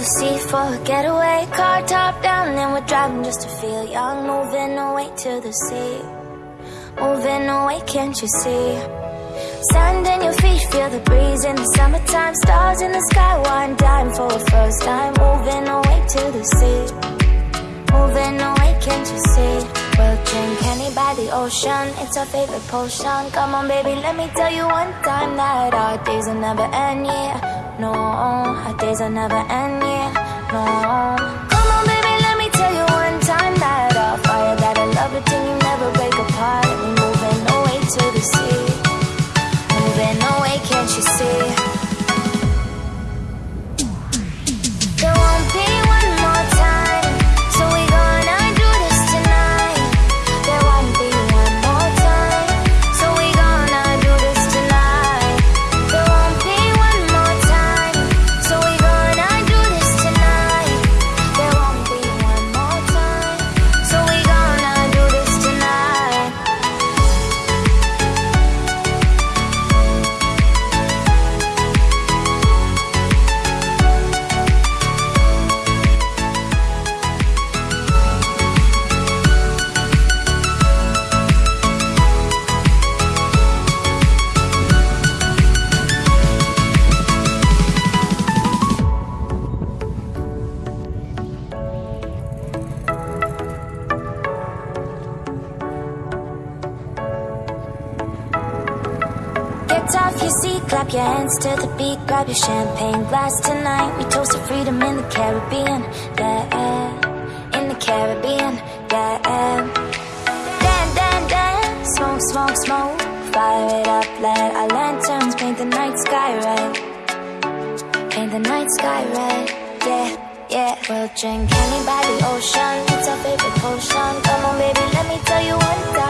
for a getaway Car top down and we're driving just to feel young. Moving away to the sea. Moving away, can't you see? Sand in your feet, feel the breeze in the summertime. Stars in the sky, one dime for a first time. Moving away to the sea. Moving away, can't you see? We'll drink honey by the ocean. It's our favorite potion. Come on baby, let me tell you one time That our days will never end, yeah no Our days will never end, yeah, off your seat, clap your hands to the beat, grab your champagne glass tonight. We toast to freedom in the Caribbean, yeah, in the Caribbean, yeah. Dan, dan, dan, smoke, smoke, smoke, fire it up, let our lanterns paint the night sky red, paint the night sky red, yeah. Yeah, we'll drink honey by the ocean. It's our favorite potion. Come on, baby, let me tell you what.